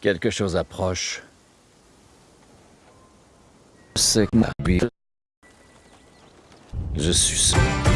Quelque chose approche. C'est ma Je suis seul.